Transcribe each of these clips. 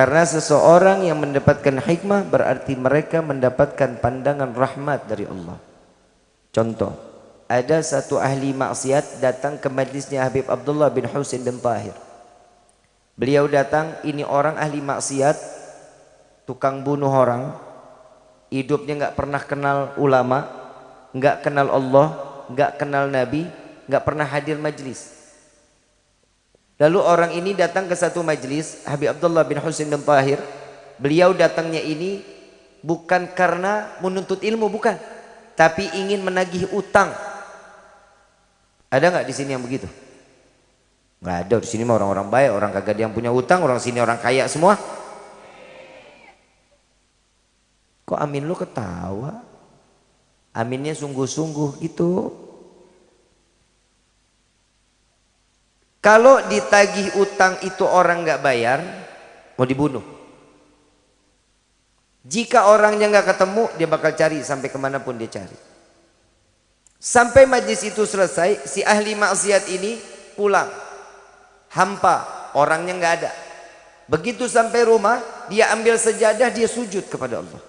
Karena seseorang yang mendapatkan hikmah berarti mereka mendapatkan pandangan rahmat dari Allah. Contoh, ada satu ahli maksiat datang ke majlisnya Habib Abdullah bin Husain bin Tahir. Beliau datang, ini orang ahli maksiat, tukang bunuh orang, hidupnya nggak pernah kenal ulama, nggak kenal Allah, nggak kenal Nabi, nggak pernah hadir majlis. Lalu orang ini datang ke satu majlis, Habib Abdullah bin Husain bin Tahir. Beliau datangnya ini bukan karena menuntut ilmu, bukan. Tapi ingin menagih utang. Ada nggak di sini yang begitu? Nggak ada di sini mah orang-orang baik, orang kagak yang punya utang, orang sini orang kaya semua. Kok amin lu ketawa? Aminnya sungguh-sungguh gitu. Kalau ditagih utang itu orang nggak bayar, mau dibunuh. Jika orangnya nggak ketemu, dia bakal cari sampai ke mana pun dia cari. Sampai majlis itu selesai, si ahli maksiat ini pulang. Hampa, orangnya nggak ada. Begitu sampai rumah, dia ambil sejadah, dia sujud kepada Allah.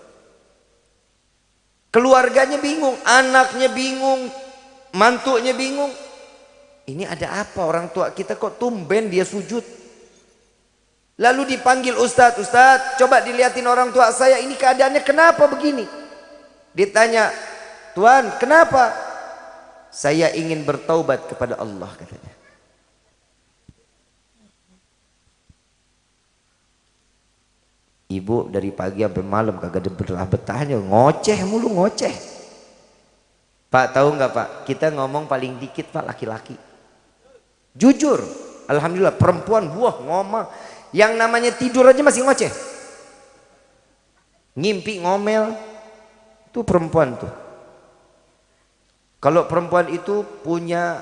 Keluarganya bingung, anaknya bingung, mantunya bingung. Ini ada apa orang tua kita kok tumben dia sujud. Lalu dipanggil Ustadz, Ustadz coba dilihatin orang tua saya ini keadaannya kenapa begini. Ditanya, Tuhan kenapa? Saya ingin bertaubat kepada Allah katanya. Ibu dari pagi sampai malam kagak ada betahnya ngoceh mulu ngoceh. Pak tahu nggak Pak? Kita ngomong paling dikit Pak laki-laki. Jujur, alhamdulillah perempuan buah ngomong yang namanya tidur aja masih ngoceh. Ngimpi ngomel itu perempuan tuh. Kalau perempuan itu punya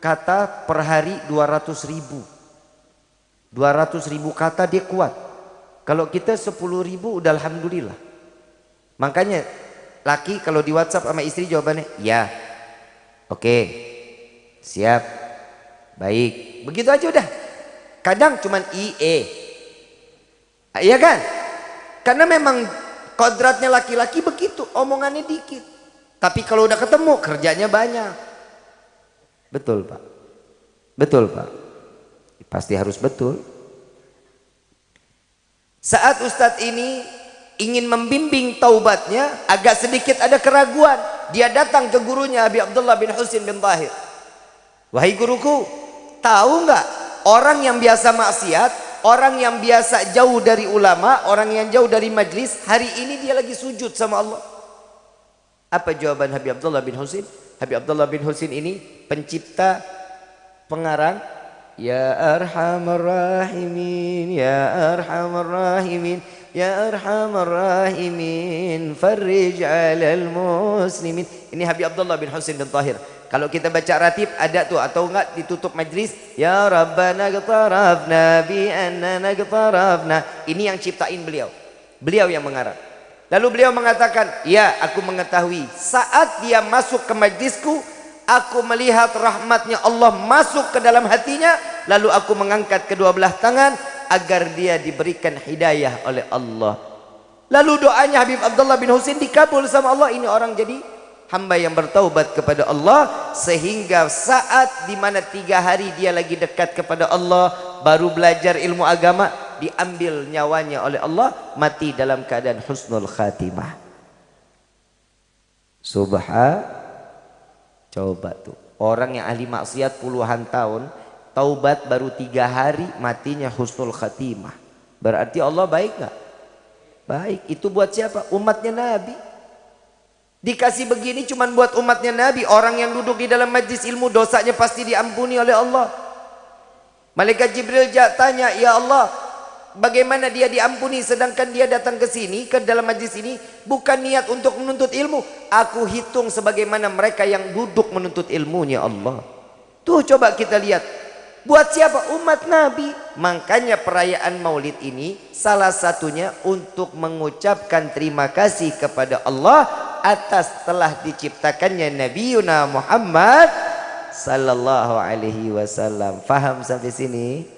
kata per hari 200 ribu. 200 ribu kata dia kuat. Kalau kita 10 ribu udah alhamdulillah. Makanya laki kalau di WhatsApp sama istri jawabannya ya. Oke. Siap. Baik, begitu aja udah. Kadang cuman IE. Iya kan? Karena memang kodratnya laki-laki begitu, omongannya dikit. Tapi kalau udah ketemu kerjanya banyak. Betul, Pak. Betul, Pak. Pasti harus betul. Saat Ustadz ini ingin membimbing taubatnya, agak sedikit ada keraguan. Dia datang ke gurunya Abi Abdullah bin Husin bin Tahir. Wahai guruku, Tahu nggak orang yang biasa maksiat, orang yang biasa jauh dari ulama, orang yang jauh dari majlis, hari ini dia lagi sujud sama Allah. Apa jawaban Habib Abdullah bin Husin? Habib Abdullah bin Husin ini pencipta pengarang Ya Arhamar Rahimin, Ya Arhamar Rahimin, Ya Arhamar Rahimin, Farrij alal muslimin. Ini Habib Abdullah bin Husin bin Tahir. Kalau kita baca ratib ada tuh atau enggak ditutup majlis ya rabbana qtarafna bi annana qtarafna. Ini yang ciptain beliau. Beliau yang mengarang. Lalu beliau mengatakan, "Ya, aku mengetahui saat dia masuk ke majlisku, aku melihat rahmatnya Allah masuk ke dalam hatinya, lalu aku mengangkat kedua belah tangan agar dia diberikan hidayah oleh Allah." Lalu doanya Habib Abdullah bin Husain dikabul sama Allah. Ini orang jadi hamba yang bertaubat kepada Allah sehingga saat di mana tiga hari dia lagi dekat kepada Allah baru belajar ilmu agama diambil nyawanya oleh Allah mati dalam keadaan husnul khatimah subha coba tuh orang yang ahli maksiat puluhan tahun taubat baru tiga hari matinya husnul khatimah berarti Allah baik gak? baik itu buat siapa? umatnya Nabi Dikasih begini cuma buat umatnya Nabi. Orang yang duduk di dalam majlis ilmu dosanya pasti diampuni oleh Allah. Malaikat Jibril tanya, Ya Allah, bagaimana dia diampuni sedangkan dia datang ke sini, ke dalam majlis ini, bukan niat untuk menuntut ilmu. Aku hitung sebagaimana mereka yang duduk menuntut ilmunya Allah. Tuh coba kita lihat. Buat siapa? Umat Nabi. Makanya perayaan maulid ini salah satunya untuk mengucapkan terima kasih kepada Allah atas telah diciptakannya Nabi Muhammad sallallahu alaihi wasallam. Faham sampai sini?